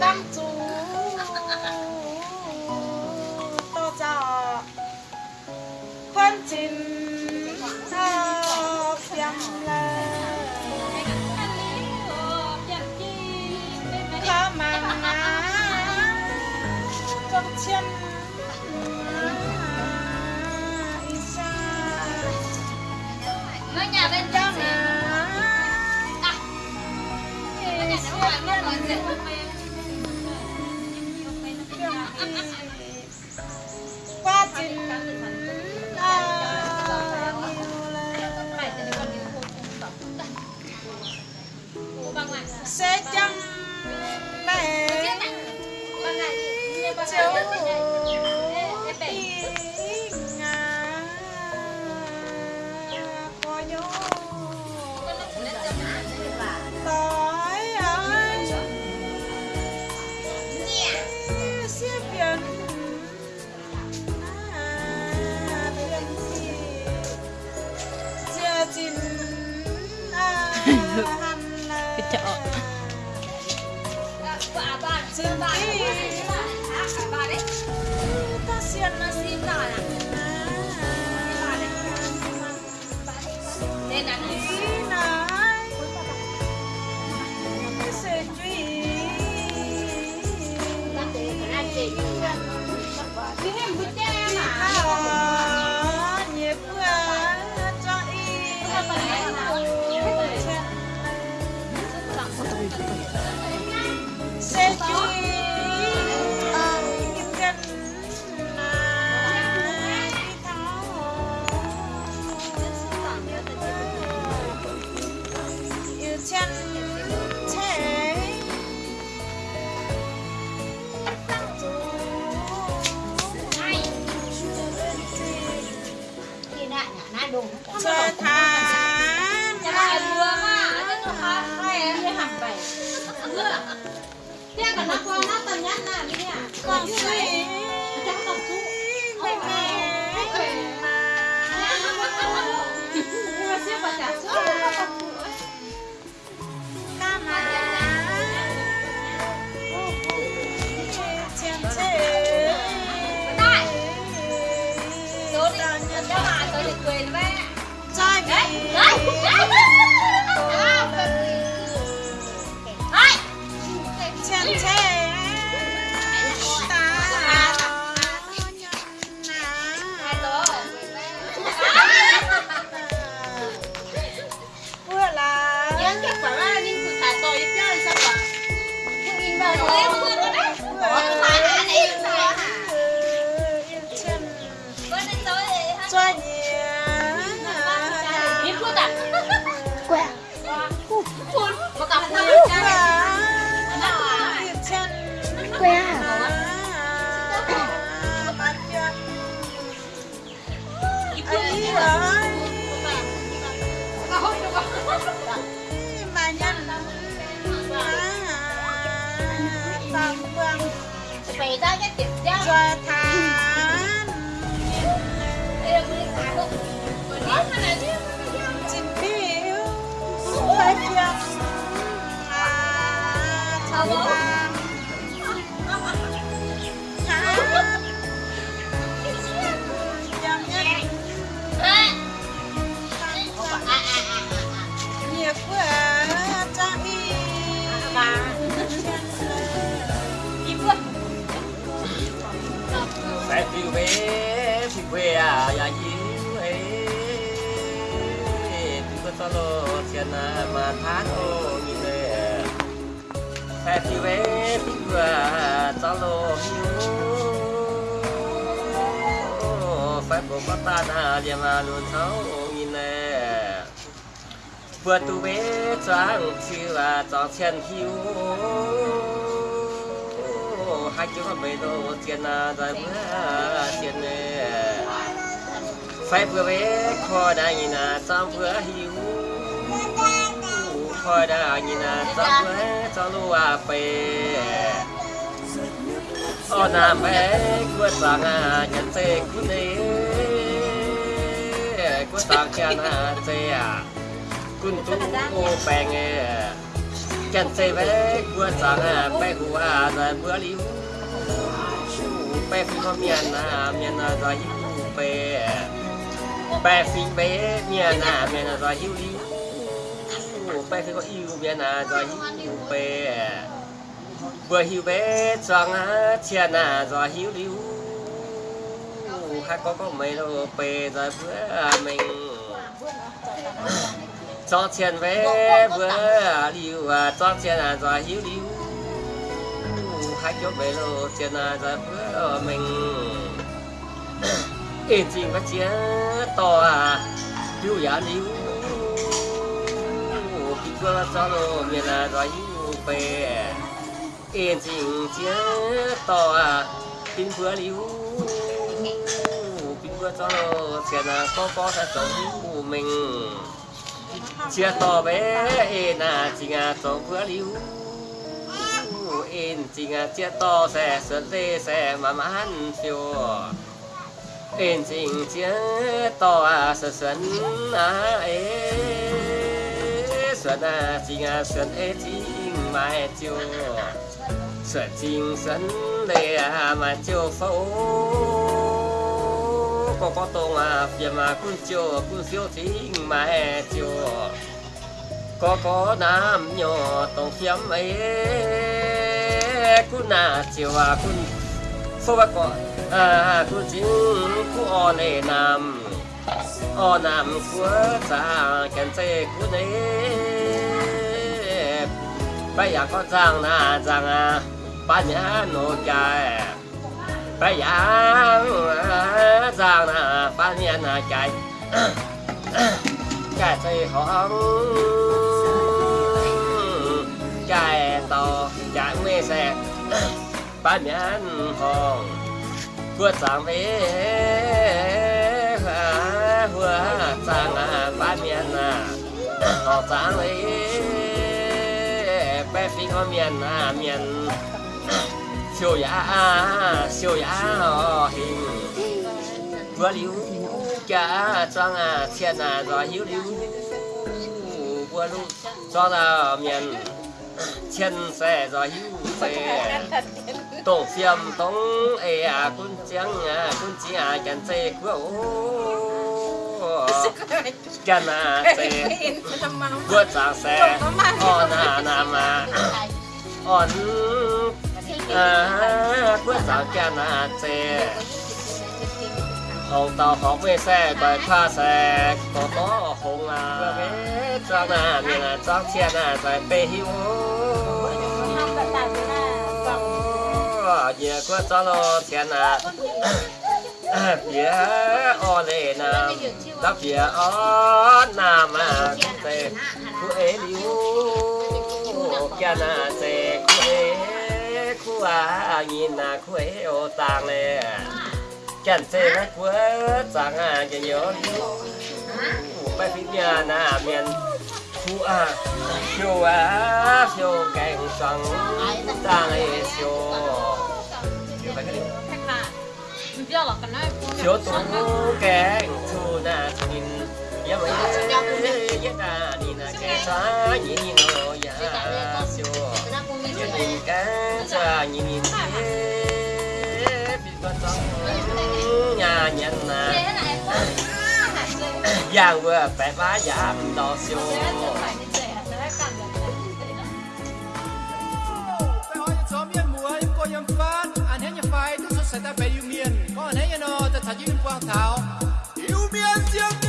năm chú tôi cho khoan trình chân sẽ chăm mẹ cháu Ini butet. Chờ tháng Nhà bà vừa mà Chứ nó khó Hay em đi hẳn bảy Thế còn nó qua nó tầm nhất là đi con suy Chắc còn chú mẹ mẹ Nhưng mà xếp vào trả số ca Yeah. Anh đi rồi hấp mà nhân tầm vâng Phải ra phải phiêu về phiêu à tao lo hiu phải bộ bắt ta na dia mà luôn thấu nhìn nè vừa tu về trang chưa à trang chân hiu hai chú nó về đâu tiền là rồi bữa tiền nè phải vừa về kho đại nhìn là sao vừa hiu khơi đã nhìn à sao vừa cho lu à phê, ô nam bé quên vàng à nhận xe cú đi, quên sang cha na che à kun à, tu ô bèn nghe. Chân xe bé bữa sáng à bé hùa à rồi bữa liu bé phi có miền à miền à rồi hiu bé bé phi bé miền à miền à rồi hiu liu bé khi có yêu à. bé à rồi hiu bé vừa hiu bé sáng á chia à rồi hiu liu. Hai có có mấy đâu bé rồi, bữa mình cho tiền về vừa liu à cho tiền à rồi hiu liu. Hai chỗ về lô tiền à rồi, bữa mình yên chinh có chia to à liu ya liu khi qua cho miền chia to à liu cho mình bé liu sẽ sơn dê sẽ mà mãn phiêu ên chị chia to à sơn sơn à em xuân à chị à xuân ê chính mai chiều xuân chính xuân lê à mà chiều phẫu có có tông à phía mà cũng chiều cũng siêu chính mà hè chiều có có nam nhỏ tông phiếm ấy cũng nà chiều à cũng phô bác có à cũng chính cũng o nề nam ô nam của cha kèn xe cũng đấy bây giờ có rằng là rằng à ba nhá, nô chạy bây giờ à, rằng là ba nhá nà chạy chạy xây hóng. Chạy to chạy mê xe. Ba miền hồng. Vượt sáng thế vừa sang à ba miền à họ sang lấy bé phi có miền à miền siêu giá siêu giá họ hình vừa liu cha trang à thiên à rồi hiếu liu. Vừa lu, cho là miền thiên xe, rồi hiếu xe. Tổ phiêm tống, ê à quân trắng à quân chỉ à chân xe của กนาเซเวิร์ดสางแสอ่อนานามาอ่อนอาเสาวแกนาเจเอาเตาของเวแซ่ไปผ้าแสกต่อต่อคงลาจ้างนาเนี่ยจ้างเทียนนาใจเปย์ฮิวเยอะก็จ้าโลเทียนนา ô chân à xe vừa sang xe on à nam à on à vừa sang chân à xe hồng tàu học về xe bài pha xe có có hồng à và cái trang à miền à trang thiên à bài bê hiu giờ có cho nó thiên à phía o lệ nam đó phía o nam à tê khu ế liu kia na tê khu ế khu à nhìn à khu ế ô tàng lệ chẳng xe nó quá chẳng à cái nhớ bài phim nhà na miền khu à phiêu à phiêu cảnh sang tàng ấy phiêu phiêu bài cái gì chỗ tụ kẻ thu na nhìn. Ya mấy nhắc ya ta đi na kẻ xóa nhìn nhìn nó ya chỗ ya nhìn dạ, cá cha nhìn nhìn. Bị con sống nhà nhận na giang vừa bẻ phá giảm dạ, đỏ siêu. như hoa thảo. Yêu miên riêng